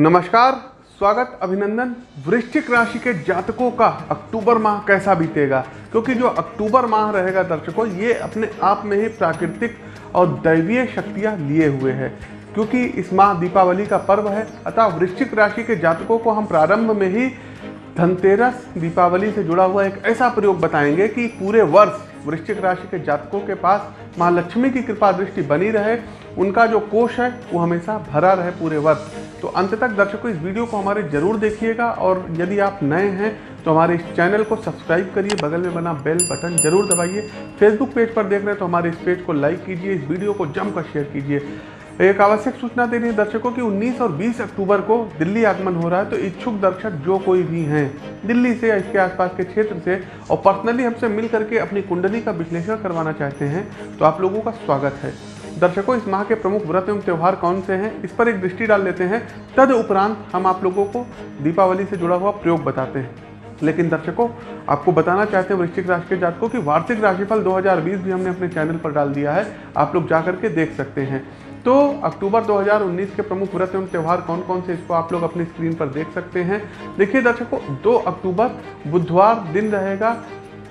नमस्कार, स्वागत, अभिनंदन। वृश्चिक राशि के जातकों का अक्टूबर माह कैसा बीतेगा? क्योंकि जो अक्टूबर माह रहेगा दर्शकों, ये अपने आप में ही प्राकृतिक और दैवीय शक्तियाँ लिए हुए है। क्योंकि इस माह दीपावली का पर्व है, अतः वृश्चिक राशि के जातकों को हम प्रारंभ में ही धनतेरस दीपावली से जुड़ा हुआ एक ऐसा प्रयोग बताएँगे कि पूरे वर्ष वृश्चिक राशि के जातकों के पास माँ लक्ष्मी की कृपा दृष्टि बनी रहे। उनका जो कोष है, वो हमेशा भरा रहे पूरे वर्ष। तो अंत तक दर्शकों, इस वीडियो को हमारे ज़रूर देखिएगा और यदि आप नए हैं तो हमारे इस चैनल को सब्सक्राइब करिए, बगल में बना बेल बटन ज़रूर दबाइए। फेसबुक पेज पर देख रहे हैं तो हमारे इस पेज को लाइक कीजिए, इस वीडियो को जमकर शेयर कीजिए। एक आवश्यक सूचना दे रही है दर्शकों की 19 और 20 अक्टूबर को दिल्ली आगमन हो रहा है तो इच्छुक दर्शक जो कोई भी हैं, दिल्ली से या इसके आसपास के क्षेत्र से, और पर्सनली हमसे मिल करके अपनी कुंडली का विश्लेषण करवाना चाहते हैं तो आप लोगों का स्वागत है। दर्शकों, इस माह के प्रमुख व्रत एवं त्यौहार कौन से हैं? इस पर एक दृष्टि डाल लेते हैं। तद उपरांत हम आप लोगों को दीपावली से जुड़ा हुआ प्रयोग बताते हैं। लेकिन दर्शकों, आपको बताना चाहते हैं वृश्चिक राशि के जातकों की वार्षिक राशिफल 2020 भी हमने अपने चैनल पर डाल दिया है। आप लोग जा करके देख सकते हैं। तो अक्टूबर 2019 के प्रमुख व्रत एवं त्यौहार कौन कौन से, इसको आप लोग अपनी स्क्रीन पर देख सकते हैं। देखिए दर्शकों 2 अक्टूबर, बुधवार दिन रहेगा।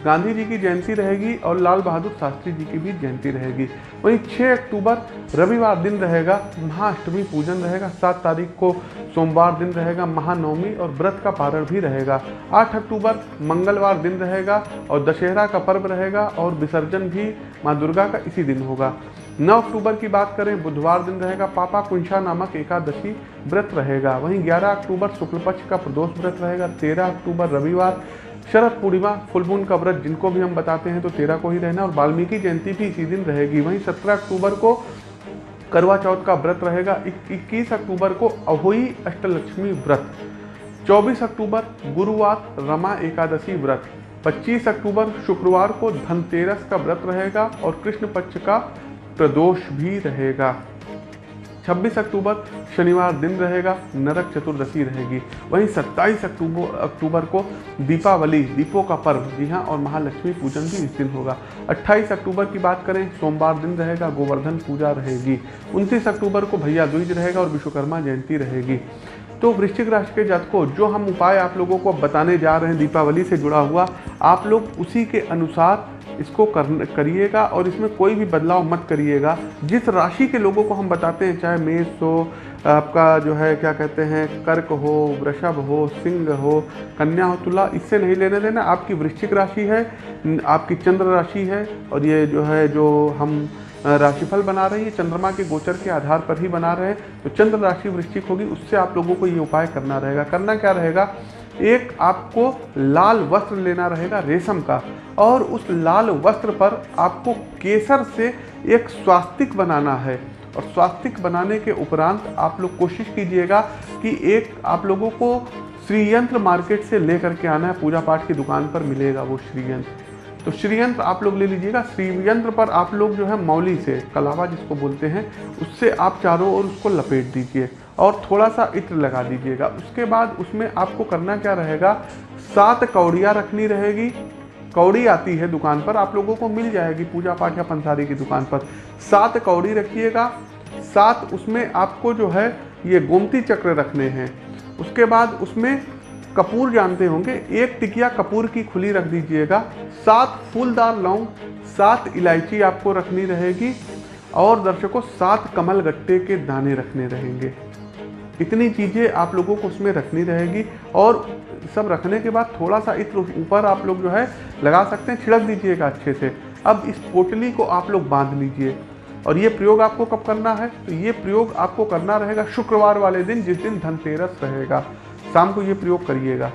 गांधी जी की जयंती रहेगी और लाल बहादुर शास्त्री जी की भी जयंती रहेगी। वहीं 6 अक्टूबर रविवार दिन रहेगा, महाअष्टमी पूजन रहेगा, सात तारीख को सोमवार दिन रहेगा, महानवमी और व्रत का पारण भी रहेगा। 8 अक्टूबर मंगलवार दिन रहेगा और दशहरा का पर्व रहेगा और विसर्जन भी माँ दुर्गा का इसी दिन होगा। 9 अक्टूबर की बात करें, बुधवार दिन रहेगा, पापा कुंशा नामक एकादशी व्रत रहेगा। वहीं 11 अक्टूबर शुक्ल पक्ष का प्रदोष व्रत रहेगा 13 अक्टूबर रविवार शरद पूर्णिमा फुलमून का व्रत जिनको भी हम बताते हैं तो तेरह को ही रहना और वाल्मीकि जयंती भी इसी दिन रहेगी। वहीं सत्रह अक्टूबर को करवा चौथ का व्रत रहेगा। इक्कीस अक्टूबर को अहोई अष्टलक्ष्मी व्रत। 24 अक्टूबर गुरुवार रमा एकादशी व्रत। 25 अक्टूबर शुक्रवार को धनतेरस का व्रत रहेगा और कृष्ण पक्ष का प्रदोष भी रहेगा। 26 अक्टूबर शनिवार दिन रहेगा, नरक चतुर्दशी रहेगी। वहीं 27 अक्टूबर अक्टूबर को दीपावली, दीपों का पर्व, जी हाँ और महालक्ष्मी पूजन भी इस दिन होगा। 28 अक्टूबर की बात करें, सोमवार दिन रहेगा, गोवर्धन पूजा रहेगी। 29 अक्टूबर को भैया द्विज रहेगा और विश्वकर्मा जयंती रहेगी। तो वृश्चिक राशि के जातकों, जो हम उपाय आप लोगों को बताने जा रहे हैं दीपावली से जुड़ा हुआ, आप लोग उसी के अनुसार इसको कर करिएगा और इसमें कोई भी बदलाव मत करिएगा। जिस राशि के लोगों को हम बताते हैं, चाहे मेष हो, आपका जो है, क्या कहते हैं, कर्क हो, वृषभ हो, सिंह हो, कन्या हो, तुला, इससे नहीं लेने देना। आपकी वृश्चिक राशि है आपकी चंद्र राशि है और ये जो है, जो हम राशिफल बना रहे हैं चंद्रमा के गोचर के आधार पर ही बना रहे हैं। तो चंद्र राशि वृश्चिक होगी, उससे आप लोगों को ये उपाय करना रहेगा। करना क्या रहेगा? एक आपको लाल वस्त्र लेना रहेगा रेशम का, और उस लाल वस्त्र पर आपको केसर से एक स्वास्तिक बनाना है। और स्वास्तिक बनाने के उपरांत आप लोग कोशिश कीजिएगा कि एक आप लोगों को श्रीयंत्र मार्केट से लेकर के आना है, पूजा पाठ की दुकान पर मिलेगा वो श्रीयंत्र। तो श्रीयंत्र आप लोग ले लीजिएगा। श्रीयंत्र पर आप लोग जो है मौली से, कलावा जिसको बोलते हैं, उससे आप चारों ओर उसको लपेट दीजिए। और थोड़ा सा इत्र लगा दीजिएगा। उसके बाद उसमें आपको करना क्या रहेगा? सात कौड़ियाँ रखनी रहेगी। कौड़ी आती है दुकान पर, आप लोगों को मिल जाएगी पूजा पाठ या पंसारी की दुकान पर। सात कौड़ी रखिएगा। सात उसमें आपको जो है, ये गोमती चक्र रखने हैं। उसके बाद उसमें कपूर जानते होंगे, एक टिकिया कपूर की खुली रख दीजिएगा। सात फूलदार लौंग, सात इलायची आपको रखनी रहेगी और दर्शकों, सात कमल गट्टे के दाने रखने रहेंगे। इतनी चीज़ें आप लोगों को उसमें रखनी रहेगी और सब रखने के बाद थोड़ा सा इत्र ऊपर आप लोग जो है लगा सकते हैं, छिड़क दीजिएगा अच्छे से। अब इस पोटली को आप लोग बाँध लीजिए। और ये प्रयोग आपको कब करना है? तो ये प्रयोग आपको करना रहेगा शुक्रवार वाले दिन, जिस दिन धनतेरस रहेगा। शाम को ये प्रयोग करिएगा।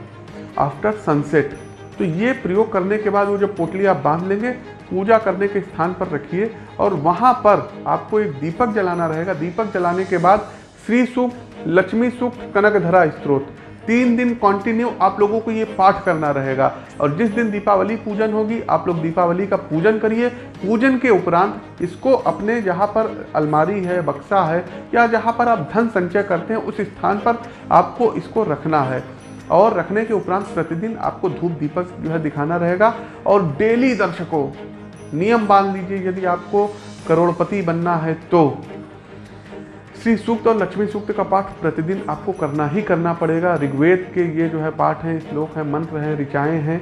आफ्टर सनसेट तो ये प्रयोग करने के बाद वो जब पोटली आप बाँध लेंगे, पूजा करने के स्थान पर रखिए। और वहाँ पर आपको एक दीपक जलाना रहेगा। दीपक जलाने के बाद श्री सूक्त लक्ष्मी सूक्त कनकधरा स्त्रोत। तीन दिन कंटिन्यू आप लोगों को ये पाठ करना रहेगा। और जिस दिन दीपावली पूजन होगी, आप लोग दीपावली का पूजन करिए। पूजन के उपरांत इसको अपने जहाँ पर अलमारी है, बक्सा है, या जहाँ पर आप धन संचय करते हैं, उस स्थान पर आपको इसको रखना है। और रखने के उपरांत प्रतिदिन आपको धूप दीपक जो है दिखाना रहेगा। और डेली दर्शकों, नियम बाँध लीजिए, यदि आपको करोड़पति बनना है तो। श्री सूक्त और लक्ष्मी सूक्त का पाठ प्रतिदिन आपको करना ही करना पड़ेगा। ऋग्वेद के ये जो है पाठ हैं, श्लोक हैं, मंत्र हैं, ऋचाएँ हैं,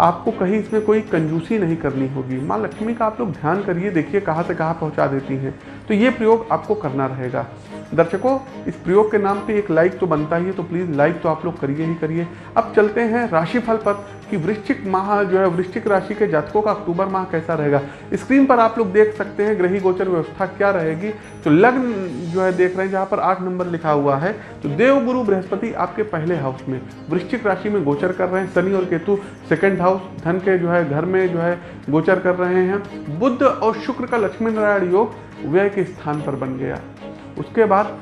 आपको कहीं इसमें कोई कंजूसी नहीं करनी होगी। माँ लक्ष्मी का आप लोग ध्यान करिए, देखिए कहाँ से कहाँ पहुँचा देती हैं। तो ये प्रयोग आपको करना रहेगा। दर्शकों, इस प्रयोग के नाम पे एक लाइक तो बनता ही है तो प्लीज़ लाइक तो आप लोग करिए ही करिए। अब चलते हैं राशिफल पर कि वृश्चिक माह जो है, वृश्चिक राशि के जातकों का अक्टूबर माह कैसा रहेगा। स्क्रीन पर आप लोग देख सकते हैं ग्रही गोचर व्यवस्था क्या रहेगी। तो लग्न जो है, देख रहे हैं, जहाँ पर आठ नंबर लिखा हुआ है। तो देव गुरु बृहस्पति आपके पहले हाउस में, वृश्चिक राशि में गोचर कर रहे हैं, शनि और केतु सेकेंड हाउस धन के जो है, घर में जो है, गोचर कर रहे हैं। बुद्ध और शुक्र का लक्ष्मी नारायण योग व्यय के स्थान पर बन गया। उसके बाद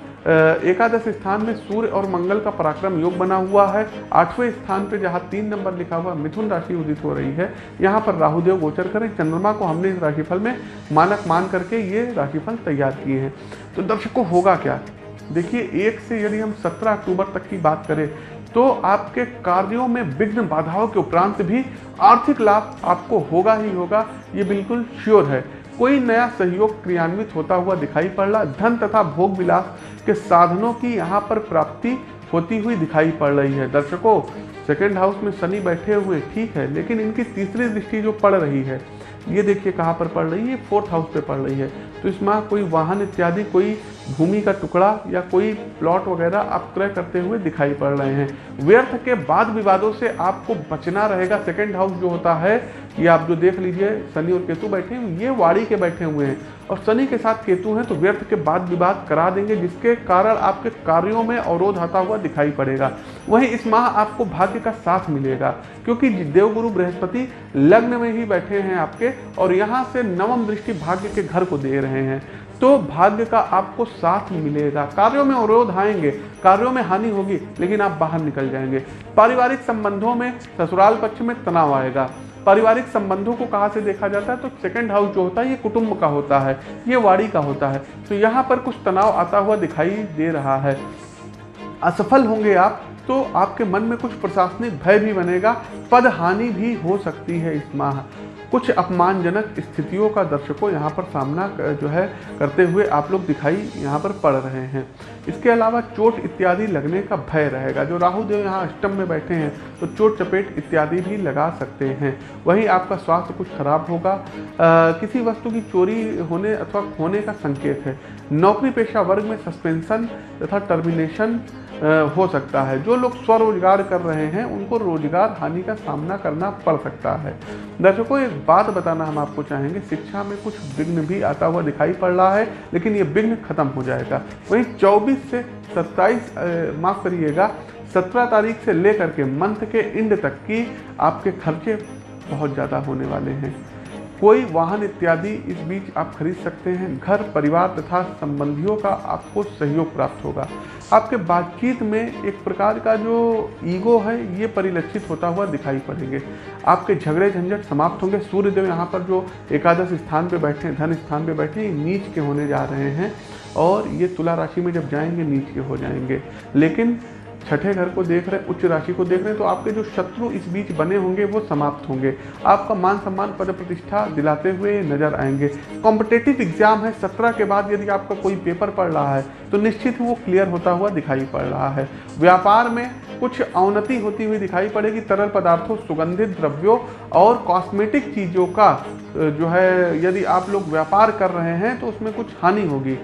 एकादश स्थान में सूर्य और मंगल का पराक्रम योग बना हुआ है। आठवें स्थान पे जहाँ तीन नंबर लिखा हुआ मिथुन राशि उदित हो रही है, यहाँ पर राहुदेव गोचर करें। चंद्रमा को हमने इस राशिफल में मानक मान करके ये राशिफल तैयार किए हैं। तो दर्शकों, होगा क्या? देखिए, एक से यदि हम सत्रह अक्टूबर तक की बात करें तो आपके कार्यों में विघ्न बाधाओं के उपरांत भी आर्थिक लाभ आपको होगा ही होगा, ये बिल्कुल श्योर है। कोई नया सहयोग क्रियान्वित होता हुआ दिखाई पड़ रहा धन तथा भोग विलास के साधनों की यहाँ पर प्राप्ति होती हुई दिखाई पड़ रही है। दर्शकों सेकेंड हाउस में शनि बैठे हुए ठीक है, लेकिन इनकी तीसरी दृष्टि जो पड़ रही है, ये देखिए कहाँ पर पड़ रही है फोर्थ हाउस पे पड़ रही है। तो इस माह कोई वाहन इत्यादि कोई भूमि का टुकड़ा या कोई प्लॉट वगैरह आप क्रय करते हुए दिखाई पड़ रहे हैं। व्यर्थ के बाद विवादों से आपको बचना रहेगा। सेकेंड हाउस जो होता है, ये आप जो देख लीजिए, शनि और केतु बैठे हैं, ये वाड़ी के बैठे हुए हैं। और शनि के साथ केतु हैं तो व्यर्थ के बाद विवाद करा देंगे, जिसके कारण आपके कार्यों में अवरोध आता हुआ दिखाई पड़ेगा। वहीं इस माह आपको भाग्य का साथ मिलेगा, क्योंकि देवगुरु बृहस्पति लग्न में ही बैठे हैं आपके, और यहाँ से नवम दृष्टि भाग्य के घर को दे रहे हैं। तो भाग्य का आपको साथ मिलेगा। कार्यों में अवरोध आएँगे, कार्यों में हानि होगी, लेकिन आप बाहर निकल जाएँगे। पारिवारिक संबंधों में ससुराल पक्ष में तनाव आएगा। पारिवारिक संबंधों को कहाँ से देखा जाता है? तो सेकंड हाउस जो होता है, ये कुटुंब का होता है, ये वाड़ी का होता है। तो यहाँ पर कुछ तनाव आता हुआ दिखाई दे रहा है। असफल होंगे आप तो आपके मन में कुछ प्रशासनिक भय भी बनेगा। पद हानि भी हो सकती है इस माह। कुछ अपमानजनक स्थितियों का दर्शकों यहाँ पर सामना जो है करते हुए आप लोग दिखाई यहाँ पर पड़ रहे हैं। इसके अलावा चोट इत्यादि लगने का भय रहेगा। जो राहु देव यहाँ अष्टम में बैठे हैं तो चोट चपेट इत्यादि भी लगा सकते हैं। वहीं आपका स्वास्थ्य कुछ खराब होगा। आ, किसी वस्तु की चोरी होने अथवा खोने का संकेत है। नौकरी पेशा वर्ग में सस्पेंशन तथा टर्मिनेशन हो सकता है। जो लोग स्वरोजगार कर रहे हैं, उनको रोज़गार हानि का सामना करना पड़ सकता है। दर्शकों, एक बात बताना हम आपको चाहेंगे, शिक्षा में कुछ विघ्न भी आता हुआ दिखाई पड़ रहा है, लेकिन ये विघ्न खत्म हो जाएगा। वहीं 24 से 27 माफ़ करिएगा 17 तारीख से लेकर के मंथ के इंड तक की आपके खर्चे बहुत ज़्यादा होने वाले हैं। कोई वाहन इत्यादि इस बीच आप खरीद सकते हैं। घर, परिवार तथा संबंधियों का आपको सहयोग प्राप्त होगा। आपके बातचीत में एक प्रकार का जो ईगो है, ये परिलक्षित होता हुआ दिखाई पड़ेंगे। आपके झगड़े झंझट समाप्त होंगे। सूर्यदेव यहाँ पर जो एकादश स्थान पे बैठे हैं, धन स्थान पे बैठे हैं नीच के होने जा रहे हैं और ये तुला राशि में जब जाएँगे, नीच के हो जाएँगे। लेकिन छठे घर को देख रहे हैं, उच्च राशि को देख रहे हैं तो आपके जो शत्रु इस बीच बने होंगे, वो समाप्त होंगे। आपका मान सम्मान, पद प्रतिष्ठा दिलाते हुए नज़र आएँगे। कॉम्पिटेटिव एग्ज़ाम है, सत्रह के बाद यदि आपका कोई पेपर पढ़ रहा है तो निश्चित वो क्लियर होता हुआ दिखाई पड़ रहा है। व्यापार में कुछ अवनति होती हुई दिखाई पड़ेगी, तरल पदार्थों, सुगंधित द्रव्यों और कॉस्मेटिक चीज़ों का जो है, यदि आप लोग व्यापार कर रहे हैं तो उसमें कुछ हानि होगी।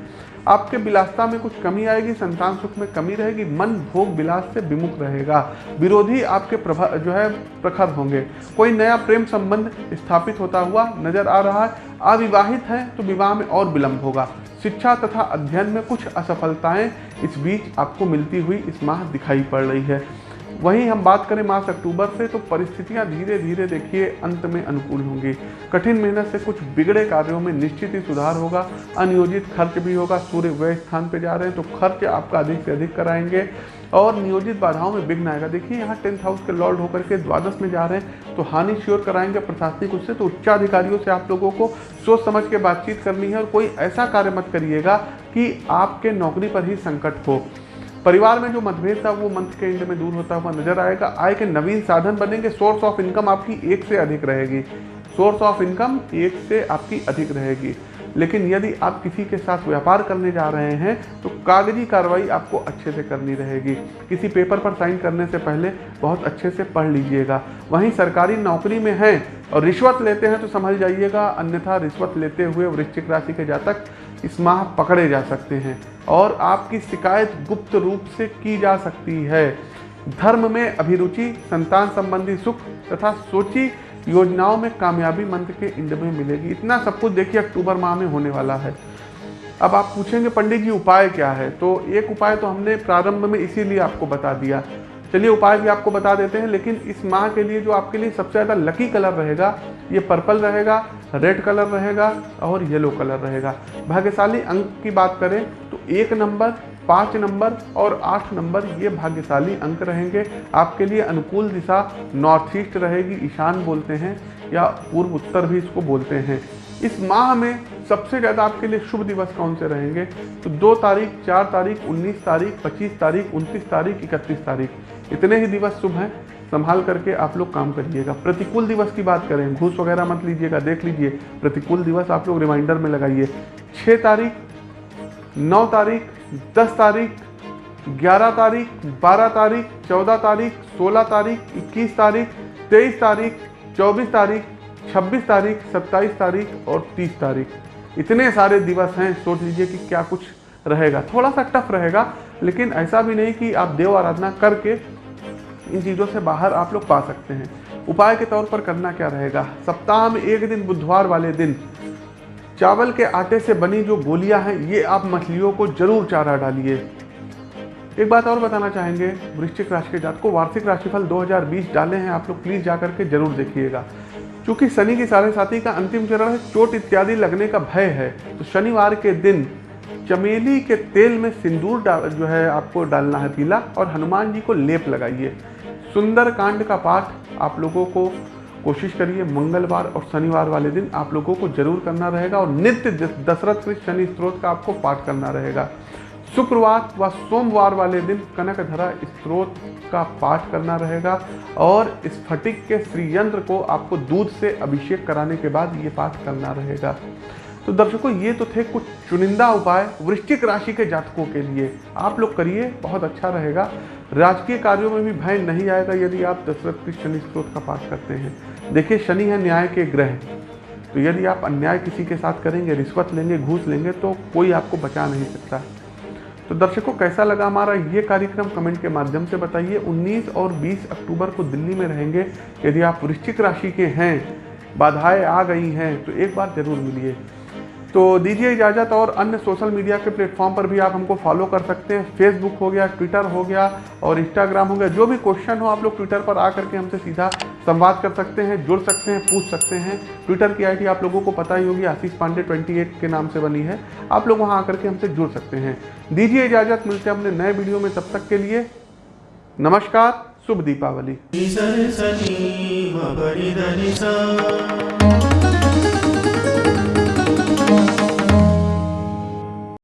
आपके विलासता में कुछ कमी आएगी, संतान सुख में कमी रहेगी, मन भोग विलास से विमुख रहेगा। विरोधी आपके प्रभा, जो है, प्रखर होंगे। कोई नया प्रेम संबंध स्थापित होता हुआ नज़र आ रहा है, अविवाहित हैं तो विवाह में और विलंब होगा। शिक्षा तथा अध्ययन में कुछ असफलताएँ इस बीच आपको मिलती हुई इस माह दिखाई पड़ रही है। वहीं हम बात करें मार्च, अक्टूबर से तो परिस्थितियाँ धीरे धीरे देखिए अंत में अनुकूल होंगी। कठिन मेहनत से कुछ बिगड़े कार्यों में निश्चित ही सुधार होगा, अनियोजित खर्च भी होगा, सूर्य व्यय स्थान पर जा रहे हैं तो खर्च आपका अधिक से अधिक कराएँगे। और नियोजित बाधाओं में विघ्न आएगा। देखिए, यहाँ टेंथ हाउस के लॉर्ड होकर के द्वादश में जा रहे हैं तो हानि श्योर कराएँगे प्रशासनिक उससे तो उच्चाधिकारियों से आप लोगों को सोच समझ के बातचीत करनी है और कोई ऐसा कार्य मत करिएगा कि आपके नौकरी पर ही संकट हो। परिवार में जो मतभेद था, वो मंथ के एंड में दूर होता हुआ नज़र आएगा। आय के नवीन साधन बनेंगे सोर्स ऑफ़ इनकम आपकी एक से अधिक रहेगी। सोर्स ऑफ़ इनकम एक से आपकी अधिक रहेगी। लेकिन यदि आप किसी के साथ व्यापार करने जा रहे हैं तो कागज़ी कार्रवाई आपको अच्छे से करनी रहेगी। किसी पेपर पर साइन करने से पहले बहुत अच्छे से पढ़ लीजिएगा। वहीं सरकारी नौकरी में हैं और रिश्वत लेते हैं तो समझ जाइएगा। अन्यथा रिश्वत लेते हुए वृश्चिक राशि के जातक इस माह पकड़े जा सकते हैं और आपकी शिकायत गुप्त रूप से की जा सकती है। धर्म में अभिरुचि, संतान संबंधी सुख तथा सोची योजनाओं में कामयाबी मंत्र के इंड में मिलेगी। इतना सब कुछ देखिए, अक्टूबर माह में होने वाला है। अब आप पूछेंगे, पंडित जी, उपाय क्या है? तो एक उपाय तो हमने प्रारंभ में इसीलिए आपको बता दिया। चलिए उपाय भी आपको बता देते हैं, लेकिन इस माह के लिए जो आपके लिए सबसे ज़्यादा लकी कलर रहेगा, ये पर्पल रहेगा रेड कलर रहेगा और येलो कलर रहेगा। भाग्यशाली अंक की बात करें तो एक नंबर पाँच नंबर और आठ नंबर ये भाग्यशाली अंक रहेंगे। आपके लिए अनुकूल दिशा नॉर्थ ईस्ट रहेगी, ईशान बोलते हैं या पूर्व उत्तर भी इसको बोलते हैं। इस माह में सबसे ज़्यादा आपके लिए शुभ दिवस कौन से रहेंगे? तो दो तारीख, चार तारीख, उन्नीस तारीख, पच्चीस तारीख, उनतीस तारीख, इकतीस तारीख। इतने ही दिवस शुभ हैं, संभाल करके आप लोग काम करिएगा। प्रतिकूल दिवस की बात करें, घूस वगैरह मत लीजिएगा, देख लीजिए, प्रतिकूल दिवस आप लोग रिमाइंडर में लगाइए। छः तारीख, नौ तारीख, दस तारीख, ग्यारह तारीख, बारह तारीख, चौदह तारीख, सोलह तारीख, इक्कीस तारीख, तेईस तारीख, चौबीस तारीख, छब्बीस तारीख, सत्ताईस तारीख और तीस तारीख। इतने सारे दिवस हैं, सोच लीजिए कि क्या कुछ रहेगा। थोड़ा सा टफ रहेगा, लेकिन ऐसा भी नहीं कि आप देव आराधना करके इन चीज़ों से बाहर आप लोग पा सकते हैं। उपाय के तौर पर करना क्या रहेगा? सप्ताह में एक दिन, बुधवार वाले दिन। चावल के आटे से बनी जो गोलियाँ हैं, ये आप मछलियों को ज़रूर चारा डालिए। एक बात और बताना चाहेंगे, वृश्चिक राशि के जात को वार्षिक राशिफल 2020 डाले हैं, आप लोग प्लीज़ जा करके ज़रूर देखिएगा। क्योंकि शनि की साढ़े साथी का अंतिम चरण है, चोट इत्यादि लगने का भय है तो शनिवार के दिन चमेली के तेल में सिंदूर जो है, आपको डालना है पीला, और हनुमान जी को लेप लगाइए। सुंदर कांड का पाठ आप लोगों को कोशिश करिए, मंगलवार और शनिवार वाले दिन आप लोगों को ज़रूर करना रहेगा और नित्य दशरथ के शनि स्त्रोत का आपको पाठ करना रहेगा। शुक्रवार व सोमवार वाले दिन कनक धरा स्त्रोत का पाठ करना रहेगा और स्फटिक के श्रीयंत्र को आपको दूध से अभिषेक कराने के बाद ये पाठ करना रहेगा। तो दर्शकों, ये तो थे कुछ चुनिंदा उपाय वृश्चिक राशि के जातकों के लिए। आप लोग करिए, बहुत अच्छा रहेगा। राजकीय कार्यों में भी भय नहीं आएगा यदि आप दशरथ की शनि स्रोत का पाठ करते हैं। देखिए, शनि है न्याय के ग्रह। तो यदि आप अन्याय किसी के साथ करेंगे, रिश्वत लेंगे, घूस लेंगे तो कोई आपको बचा नहीं सकता। तो दर्शकों, कैसा लगा हमारा ये कार्यक्रम? कमेंट के माध्यम से बताइए। 19 और 20 अक्टूबर को दिल्ली में रहेंगे। यदि आप वृश्चिक राशि के हैं, बाधाएँ आ गई हैं तो एक बार ज़रूर मिलिए। तो दीजिए इजाज़त और अन्य सोशल मीडिया के प्लेटफॉर्म पर भी आप हमको फॉलो कर सकते हैं। फेसबुक हो गया ट्विटर हो गया और इंस्टाग्राम हो गया। जो भी क्वेश्चन हो, आप लोग ट्विटर पर आ करके हमसे सीधा संवाद कर सकते हैं, जुड़ सकते हैं, पूछ सकते हैं। ट्विटर की आईडी आप लोगों को पता ही होगी, आशीष पांडे 28 के नाम से बनी है। आप लोग वहाँ आकर के हमसे जुड़ सकते हैं। दीजिए इजाज़त, मिलते हैं अपने नए वीडियो में। तब तक के लिए नमस्कार, शुभ दीपावली।